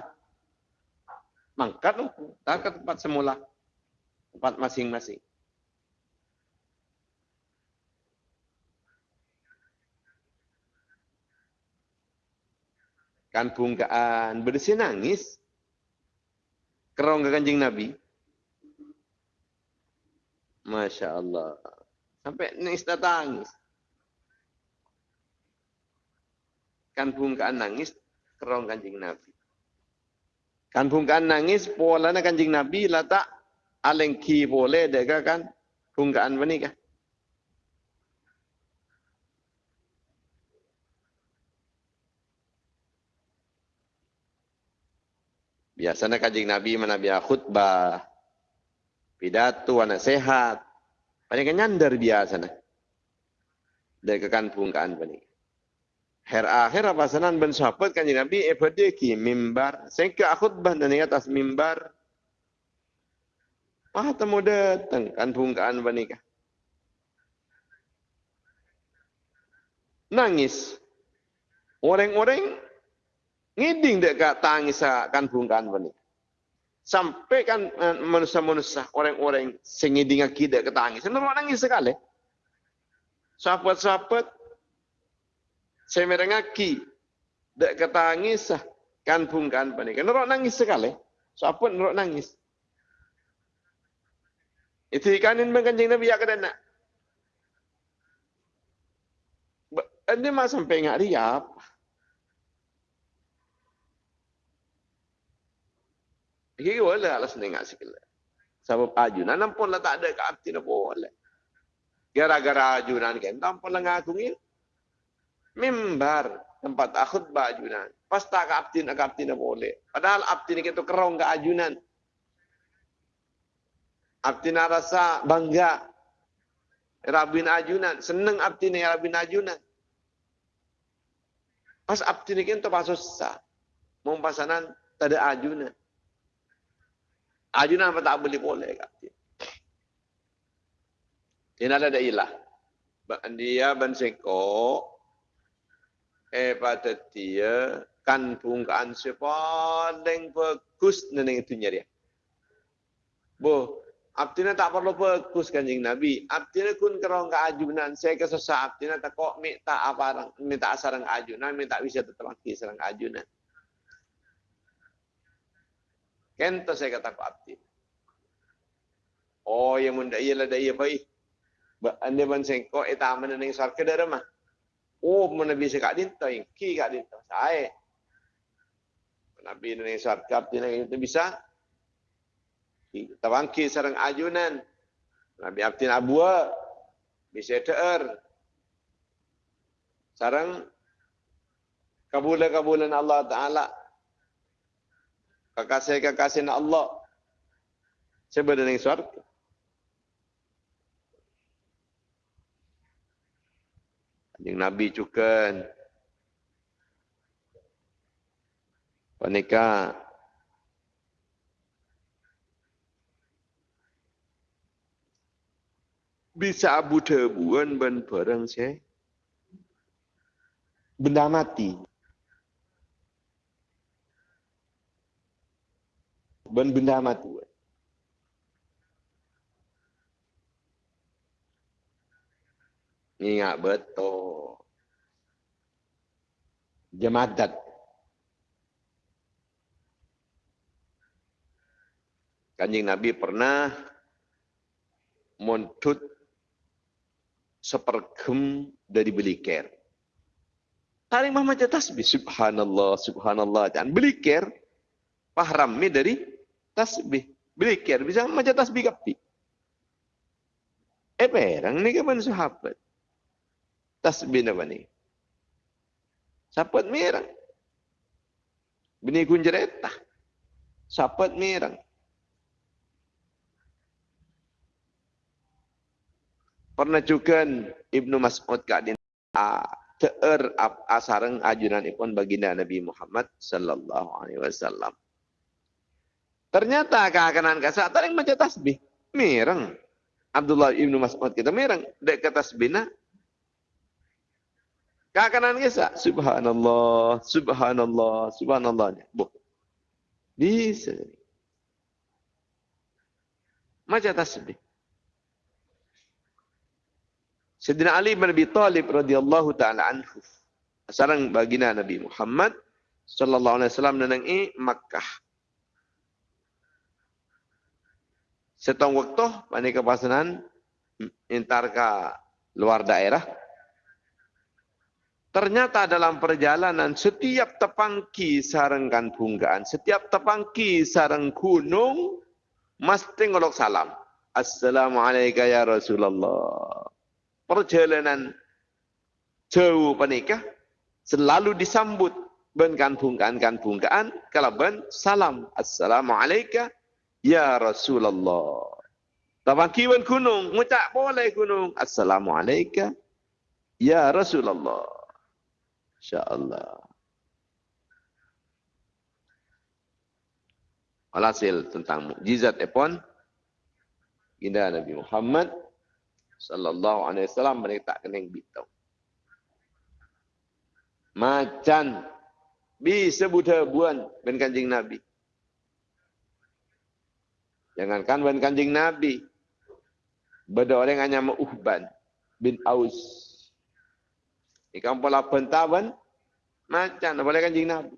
Mangkat. Tak ke tempat semula. Tempat masing-masing. Kan bungkaan bersih nangis kerong ke kanjing Nabi. Masya Allah. Sampai nangis datang. Kan bungkaan nangis kerong kanjing Nabi. Kan bungkaan nangis pola na kanjing Nabi letak alengki boleh dega kan bungkaan menikah. Biasanya kajing Nabi mana biar khutbah, pidato, anak sehat. Banyak nyandar biasanya. Dari kekampung kan bani. Her akhir apa sanan ben sahabat kanjeng Nabi ebadeki mimbar. Sehingga khutbah dan di atas mimbar. Wah temu datang kan bungkaan bani Nangis. Orang-orang ngiding dek kat tangis kan bungkan bani. Sampai kan eh, manusia-manusia orang-orang sing ngiding aki dek ketangis. Senang nangis sekali. Sahabat-sahabat saya merengaki dek ketangis kan bungkan bani. Kan orang nangis sekali. Sahabat orang nangis. Itu ikanin mengkanjing Nabi ya nak. Ini mah sampai ngak riap. Kira boleh lah senengak sikit. Sebab ajunan pun lah tak ada ke nak boleh. Gara-gara ajunan kan, tanpa lah ngaku ni. Mimbar tempat akhud bajunan. Pas tak arti nak boleh. Padahal arti ni kita kerong ke ajunan. Arti nak rasa bangga. Rabin ajunan. Senang arti ni rabin ajunan. Pas arti ni kita pas susah. Tak ada ajunan. Ajunan apa tak boleh boleh dia. Ini ada ilah. Dia benseko eh pada dia kan pungkaan sepaling bagus neneng itu nyari. Bo, abtina tak perlu bagus kanjing Nabi. Abtina kun kerong ke ajunan. Saya kesesat abtina tak kok minta apa minta sarang ajunan, minta bisa tetap lagi sarang ajunan. Kento saya kata ku abdi. Oh, yang munda iya daya baik. Anda ban sengko eta mana ning sarke dara mah. Oh, mana bisa kak dinto yang ki kak dinto. Saya. Nabi ning sarke abdi ning itu bisa. Tawangki sarang ajunan. Nabi abdi abua bisa teer. Sarang kabulan-kabulan Allah Ta'ala kekasih-kekasih Allah sebenarnya surga. Yang Nabi juga panika bisa abu tebuan ben perang saya benda mati. Ben benda mati ingat betul jemaat Kanjeng Nabi pernah montut sepergem dari beliker. Tarik mah macam tasbih. Subhanallah, subhanallah. Dan beliker, pahramnya dari tasbih. Beliker, bisa macam tasbih kapi. Eh, perang ni kapan sahabat? Tasbih apa ni? Sahabat merang. Bini kunjeretah. Sahabat merang. Pernah juga Ibnu Mas'ud kadin teer asareng ajunan ipun baginda Nabi Muhammad sallallahu alaihi wasallam. Ternyata keakanan kasa taring maca tasbih. Mireng. Abdullah Ibnu Mas'ud kita mireng dek ke tasbihna. Keakanan kasa subhanallah, subhanallah, subhanallah. Bu. Bisa. Maca tasbih. Sayyidina Ali bin Abi Talib radhiyallahu taala anhu. Sarang baginda Nabi Muhammad sallallahu alaihi wasallam nenang i Makkah. Setong waktu pani kepasanan intar ke luar daerah. Ternyata dalam perjalanan setiap tepangki sarengkan bunggaan, setiap tepangki sareng gunung mesti ngolok salam. Assalamualaikum ya Rasulullah perjalanan jauh penikah selalu disambut benkan bungkaan kan bungkaan kalau ben salam assalamualaikum ya rasulullah Tabang kiwan gunung, ngucap boleh gunung. Assalamualaikum. Ya Rasulullah. InsyaAllah. Alhasil tentang mukjizat epon. Indah Nabi Muhammad sallallahu alaihi wasallam mereka tak kena bitau. Macan bisa buta buan ben kanjing Nabi. Jangankan ben kanjing Nabi. Beda orang hanya Uhban bin Aus. Ikan pola pentaban macan boleh kanjing Nabi.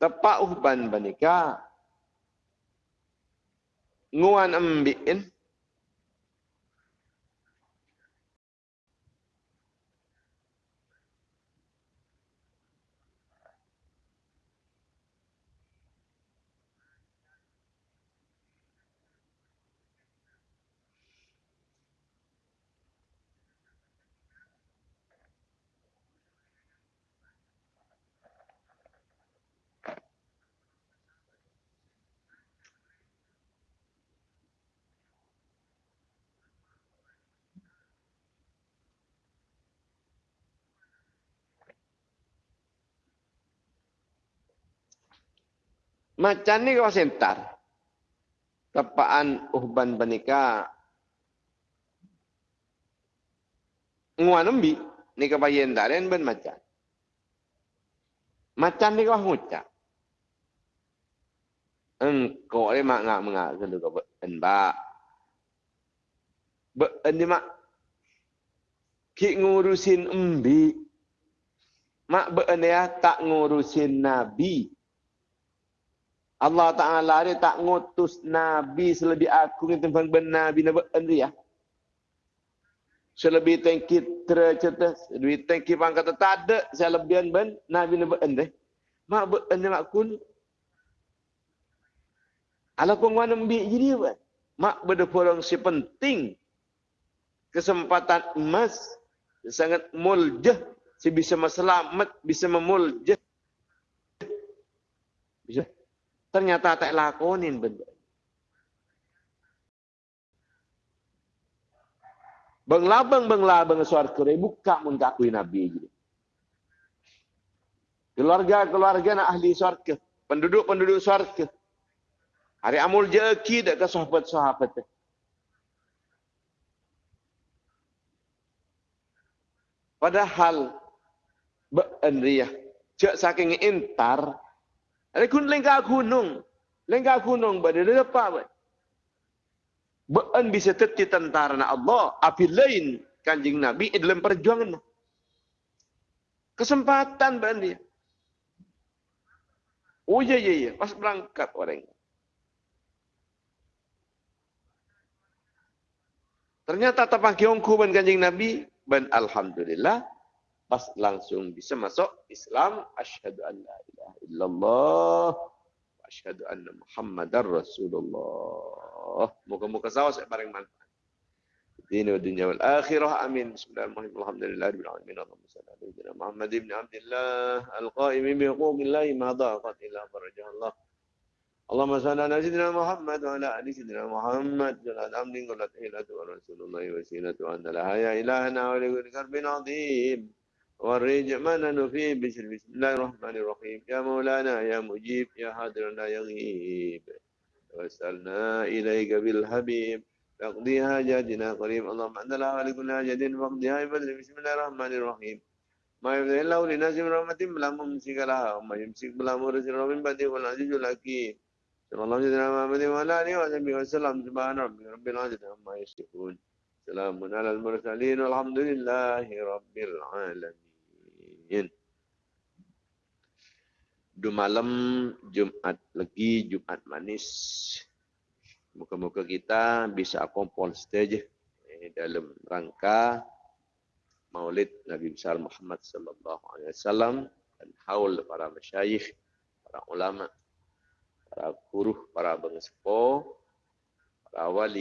Tepak Uhban banika. Nguan ambiin Macam ni kau sentar. Tepaan uhban panika. Nguan embi. Ni kau daren ben macam. Macam ni kau ngucap. Engkau ni mak ngak mengak. Kalau kau ben ba. Ben ni mak. Ki ngurusin embi. Mak ben ya tak ngurusin nabi. Allah Ta'ala dia tak ngutus Nabi selebih aku ni benar Nabi Nabi Andri ya. Selebih tengki tercerita, selebih tengki pangkat tak ada selebihan ben Nabi Nabi Andri. Mak ben Andri mak kun. Ala kong wana mbi jadi apa? Mak benda porong si penting kesempatan emas sangat muljah si bisa meselamat bisa memuljah bisa ternyata tak lakonin benda. Bang labang bang labang suar kere buka mun kakui nabi. Keluarga keluarga nak ahli suar penduduk penduduk suar Hari amul jeki dak ke sahabat sahabat. Padahal beendriah cak saking intar ada kun lengka gunung. Lengka gunung pada dia apa ba? Beun bisa teti tentara na Allah api lain kanjing Nabi dalam perjuangan. Kesempatan beun dia. Oh iya iya iya, pas berangkat orang. Ternyata tapang kiongku ban kanjing Nabi, ban Alhamdulillah, pas langsung bisa masuk Islam, asyhadu an la ilaha illallah, asyhadu anna Muhammadar Rasulullah. Moga-moga sawas bareng manfaat. الدين والدنيا والآخرة أمين بسم الله الرحمن الرحيم الحمد لله رب العالمين اللهم صل على سيدنا محمد بن عبد الله القائم بحقوق الله ما ضاقت إلا فرجها الله اللهم صل على سيدنا محمد وعلى آل سيدنا محمد جل أمن قلت إلى ورسول الله وسيلة وأن لها يا إلهنا ولكل كرب عظيم والرجع ما فيه بسم الله الرحمن الرحيم يا مولانا يا مجيب يا حاضر لا يغيب وسألنا إليك بالحبيب تقضي حاجاتنا قريب اللهم أنت لا ولكل حاجة فاقضيها بفضل بسم الله الرحمن الرحيم ما يفتح الله للناس من رحمة بلا ممسك لها وما يمسك بلا مرسل من بعده والعزيز الحكيم صلى الله عليه محمد وعلى آله وصحبه وسلم سبحان ربك رب العزة عما يصفون سلام على المرسلين والحمد لله رب العالمين Dua malam Jumat lagi Jumat manis. Muka-muka kita bisa kompon stage eh, dalam rangka Maulid Nabi besar Muhammad sallallahu alaihi wasallam dan haul para masyayikh, para ulama, para guru, para bangsa, para wali